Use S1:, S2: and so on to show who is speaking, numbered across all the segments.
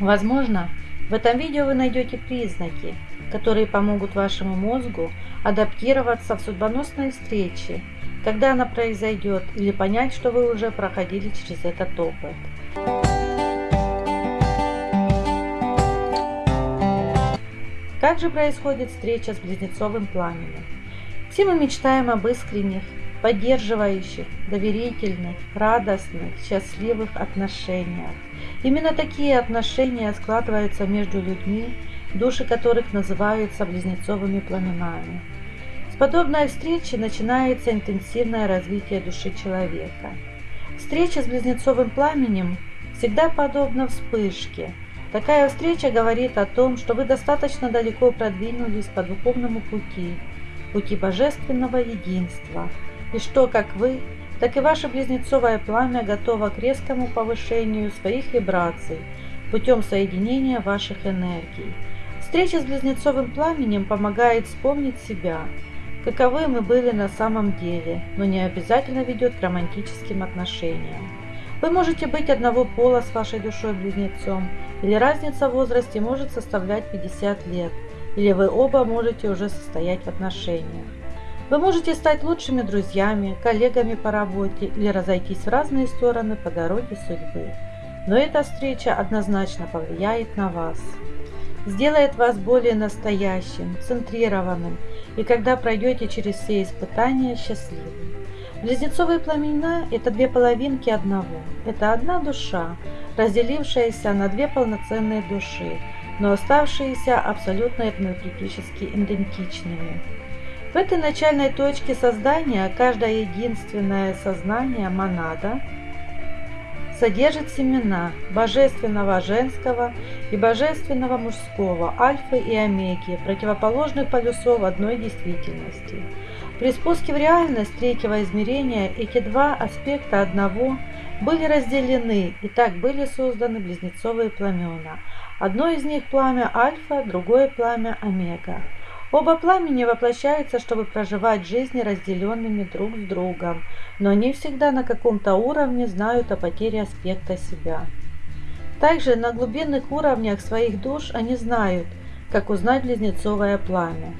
S1: Возможно, в этом видео вы найдете признаки, которые помогут вашему мозгу адаптироваться в судьбоносной встрече, когда она произойдет, или понять, что вы уже проходили через этот опыт. Как же происходит встреча с близнецовым пламенем? Все мы мечтаем об искренних, поддерживающих, доверительных, радостных, счастливых отношениях. Именно такие отношения складываются между людьми, души которых называются близнецовыми пламенами. С подобной встречи начинается интенсивное развитие души человека. Встреча с близнецовым пламенем всегда подобна вспышке. Такая встреча говорит о том, что вы достаточно далеко продвинулись по духовному пути, пути божественного единства, и что как вы, так и ваше близнецовое пламя готово к резкому повышению своих вибраций путем соединения ваших энергий. Встреча с близнецовым пламенем помогает вспомнить себя, каковы мы были на самом деле, но не обязательно ведет к романтическим отношениям. Вы можете быть одного пола с вашей душой-близнецом, или разница в возрасте может составлять 50 лет, или вы оба можете уже состоять в отношениях. Вы можете стать лучшими друзьями, коллегами по работе или разойтись в разные стороны по дороге судьбы. Но эта встреча однозначно повлияет на вас. Сделает вас более настоящим, центрированным и когда пройдете через все испытания, счастливым. Близнецовые пламена – это две половинки одного. Это одна душа, разделившаяся на две полноценные души, но оставшиеся абсолютно энергетически идентичными. В этой начальной точке создания каждое единственное сознание монада содержит семена божественного женского и божественного мужского, альфы и омеги, противоположных полюсов одной действительности. При спуске в реальность третьего измерения эти два аспекта одного были разделены и так были созданы близнецовые пламена. Одно из них пламя альфа, другое пламя омега. Оба пламени воплощаются, чтобы проживать жизни разделенными друг с другом, но они всегда на каком-то уровне знают о потере аспекта себя. Также на глубинных уровнях своих душ они знают, как узнать близнецовое пламя.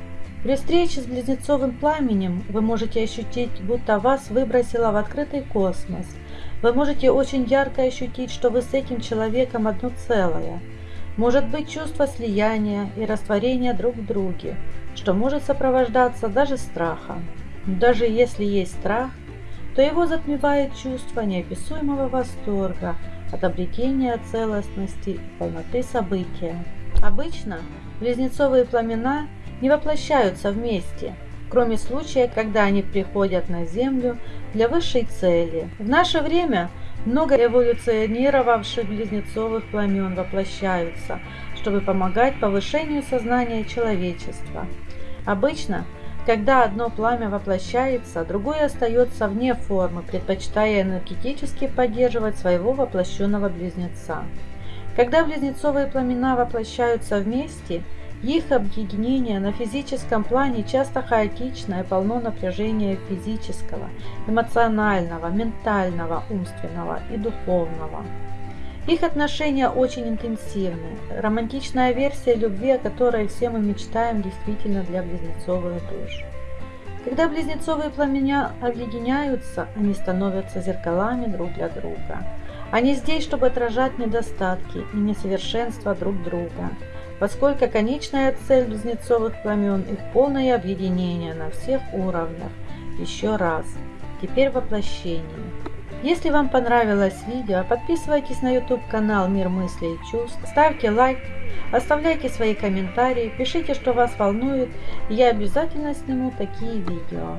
S1: При встрече с близнецовым пламенем вы можете ощутить, будто вас выбросило в открытый космос. Вы можете очень ярко ощутить, что вы с этим человеком одно целое – может быть чувство слияния и растворения друг в друге, что может сопровождаться даже страхом. даже если есть страх, то его затмевает чувство неописуемого восторга от обретения целостности и полноты события. Обычно близнецовые пламена не воплощаются вместе, кроме случая, когда они приходят на Землю для высшей цели. В наше время – много эволюционировавших близнецовых пламен воплощаются, чтобы помогать повышению сознания человечества. Обычно, когда одно пламя воплощается, другое остается вне формы, предпочитая энергетически поддерживать своего воплощенного близнеца. Когда близнецовые пламена воплощаются вместе – их объединение на физическом плане часто хаотично и полно напряжения физического, эмоционального, ментального, умственного и духовного. Их отношения очень интенсивны. Романтичная версия любви, о которой все мы мечтаем, действительно для близнецовых душ. Когда близнецовые пламеня объединяются, они становятся зеркалами друг для друга. Они здесь, чтобы отражать недостатки и несовершенства друг друга – поскольку конечная цель близнецовых пламен – их полное объединение на всех уровнях. Еще раз. Теперь воплощение. Если вам понравилось видео, подписывайтесь на YouTube канал Мир мыслей и чувств, ставьте лайк, оставляйте свои комментарии, пишите, что вас волнует, и я обязательно сниму такие видео.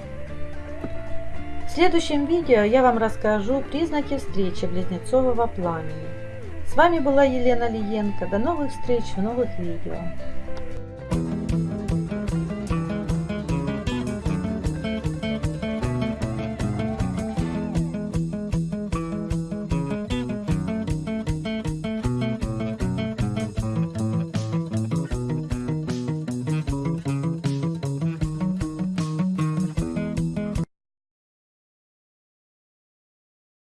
S1: В следующем видео я вам расскажу признаки встречи близнецового пламени. С вами была Елена Лиенко. До новых встреч в новых видео.